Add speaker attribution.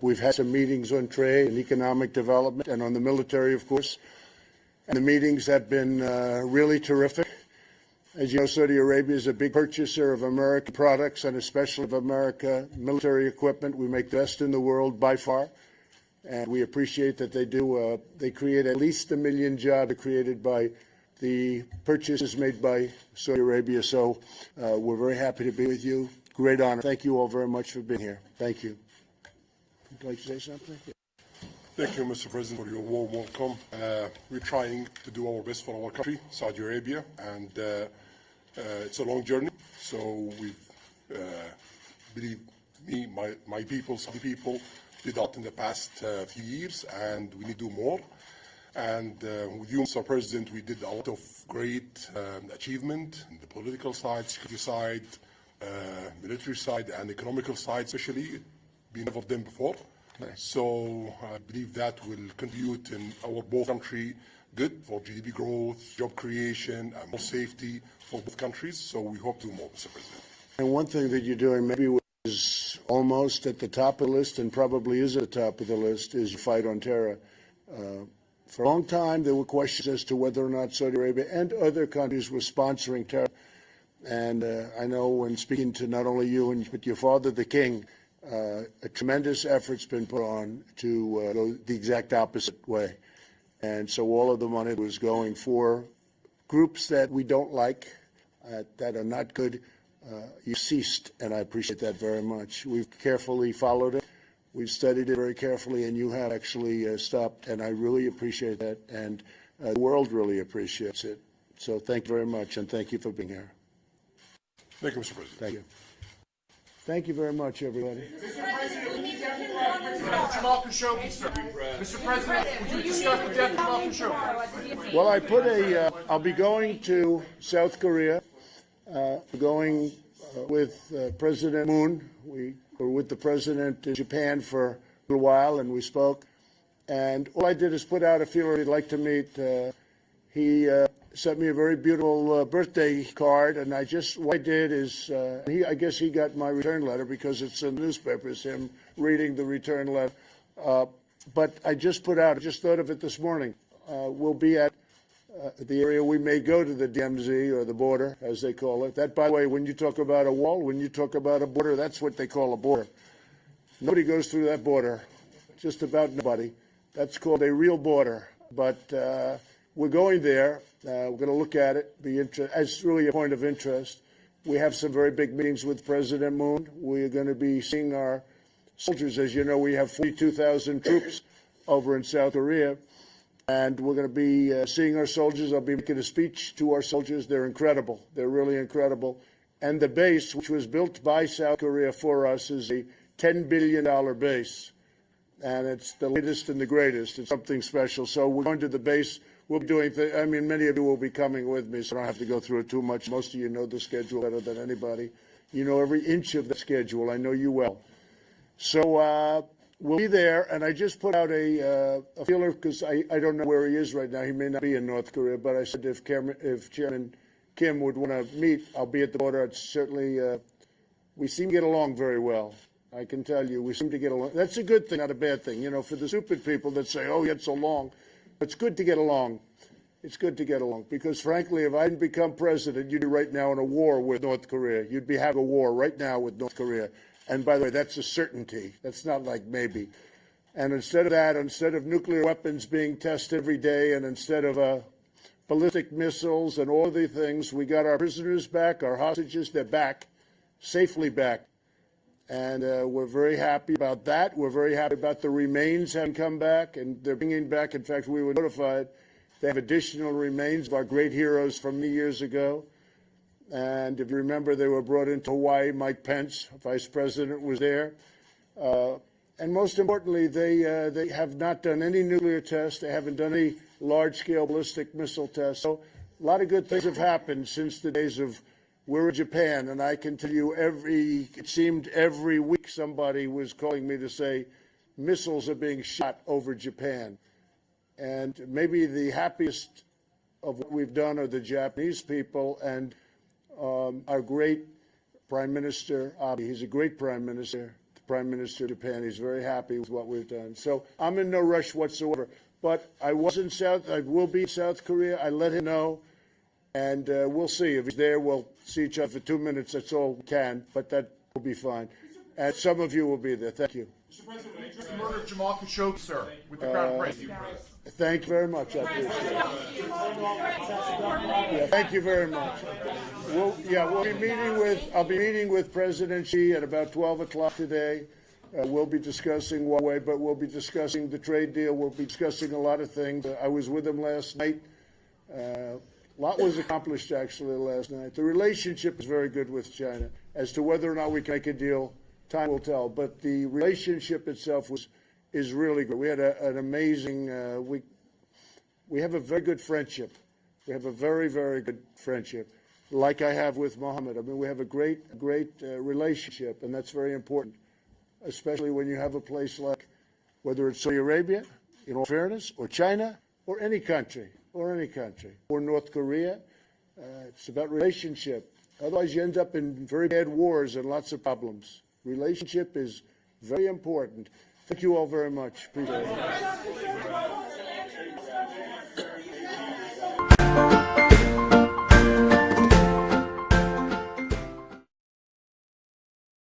Speaker 1: We've had some meetings on trade and economic development and on the military, of course. And the meetings have been uh, really terrific. As you know, Saudi Arabia is a big purchaser of American products and especially of America military equipment. We make the best in the world by far. And we appreciate that they do. Uh, they create at least a million jobs created by the purchases made by Saudi Arabia. So uh, we're very happy to be with you. Great honor. Thank you all very much for being here. Thank you. Like to say something?
Speaker 2: Thank you, Mr. President, for your warm welcome. Uh, we're trying to do our best for our country, Saudi Arabia, and uh, uh, it's a long journey. So we uh, believe me, my, my people, Saudi people, did that in the past uh, few years, and we need to do more. And uh, with you, Mr. President, we did a lot of great um, achievement in the political side, security side, military side, and economical side, especially. Been never done before. So I believe that will contribute in our both country good for GDP growth, job creation, and more safety for both countries. So we hope to do more, Mr. President.
Speaker 1: And one thing that you're doing maybe was almost at the top of the list and probably is at the top of the list is fight on terror. Uh, for a long time, there were questions as to whether or not Saudi Arabia and other countries were sponsoring terror. And uh, I know when speaking to not only you, and, but your father, the king, uh, a tremendous effort's been put on to uh, go the exact opposite way. And so all of the money was going for groups that we don't like, uh, that are not good. Uh, you ceased, and I appreciate that very much. We've carefully followed it. We've studied it very carefully, and you have actually uh, stopped, and I really appreciate that, and uh, the world really appreciates it. So thank you very much, and thank you for being here.
Speaker 2: Thank you, Mr. President.
Speaker 1: Thank you. Thank you very much, everybody.
Speaker 3: Mr. Jamal Khashoggi, sir. Mr. President, would you discuss the death of Jamal Khashoggi?
Speaker 1: Well, I put a. Uh, I'll be going to South Korea, uh, going uh, with uh, President Moon. We were with the president in Japan for a little while, and we spoke. And all I did is put out a feeler he'd like to meet. Uh, he uh, sent me a very beautiful uh, birthday card, and I just what I did is uh, he, I guess he got my return letter because it's in the newspapers. Him reading the return letter, uh, but I just put out. I just thought of it this morning. Uh, we'll be at uh, the area we may go to the DMZ or the border, as they call it. That, by the way, when you talk about a wall, when you talk about a border, that's what they call a border. Nobody goes through that border, just about nobody. That's called a real border. But uh, we're going there. Uh, we're going to look at it. Be it's really a point of interest. We have some very big meetings with President Moon. We are going to be seeing our soldiers. As you know, we have 42,000 troops over in South Korea, and we're going to be uh, seeing our soldiers. I'll be making a speech to our soldiers. They're incredible. They're really incredible. And the base, which was built by South Korea for us, is a $10 billion base. And it's the latest and the greatest. It's something special. So we're going to the base we'll be doing. I mean, many of you will be coming with me, so I don't have to go through it too much. Most of you know the schedule better than anybody. You know every inch of the schedule. I know you well. So uh, we'll be there, and I just put out a, uh, a feeler because I, I don't know where he is right now. He may not be in North Korea, but I said if, Cameron, if Chairman Kim would want to meet, I'll be at the border. It's certainly, uh, we seem to get along very well. I can tell you, we seem to get along. That's a good thing, not a bad thing. You know, for the stupid people that say, oh, get so long. It's good to get along. It's good to get along because, frankly, if I didn't become president, you'd be right now in a war with North Korea. You'd be having a war right now with North Korea. And by the way, that's a certainty. That's not like maybe. And instead of that, instead of nuclear weapons being tested every day, and instead of uh, ballistic missiles and all the things, we got our prisoners back, our hostages, they're back, safely back. And uh, we're very happy about that. We're very happy about the remains having come back, and they're bringing back. In fact, we were notified they have additional remains of our great heroes from many years ago. And if you remember, they were brought into Hawaii. Mike Pence, Vice President, was there. Uh, and most importantly, they, uh, they have not done any nuclear tests. They haven't done any large-scale ballistic missile tests. So a lot of good things have happened since the days of we're in Japan, and I can tell you every, it seemed every week somebody was calling me to say missiles are being shot over Japan. And maybe the happiest of what we've done are the Japanese people and um, our great Prime Minister Abe. He's a great Prime Minister. The Prime Minister of Japan. He's very happy with what we've done. So I'm in no rush whatsoever. But I was in South, I will be in South Korea. I let him know, and uh, we'll see. If he's there, we'll see each other for two minutes. That's all we can, but that will be fine. And some of you will be there. Thank you.
Speaker 3: Mr. President, will you address the murder of Jamal Khashoggi, sir, with the Crown Prince?
Speaker 1: Thank you very much. I appreciate it. Yeah, thank you very much. We'll, yeah, we'll be meeting with, I'll be meeting with President Xi at about 12 o'clock today. Uh, we'll be discussing Huawei, but we'll be discussing the trade deal. We'll be discussing a lot of things. Uh, I was with him last night. Uh, a lot was accomplished actually last night. The relationship is very good with China. As to whether or not we can make a deal, time will tell. But the relationship itself was is really good. We had a, an amazing uh, we we have a very good friendship. We have a very very good friendship, like I have with Mohammed. I mean, we have a great great uh, relationship, and that's very important, especially when you have a place like whether it's Saudi Arabia, in all fairness, or China, or any country, or any country, or North Korea. Uh, it's about relationship. Otherwise, you end up in very bad wars and lots of problems. Relationship is very important. Thank you all very much. Appreciate it.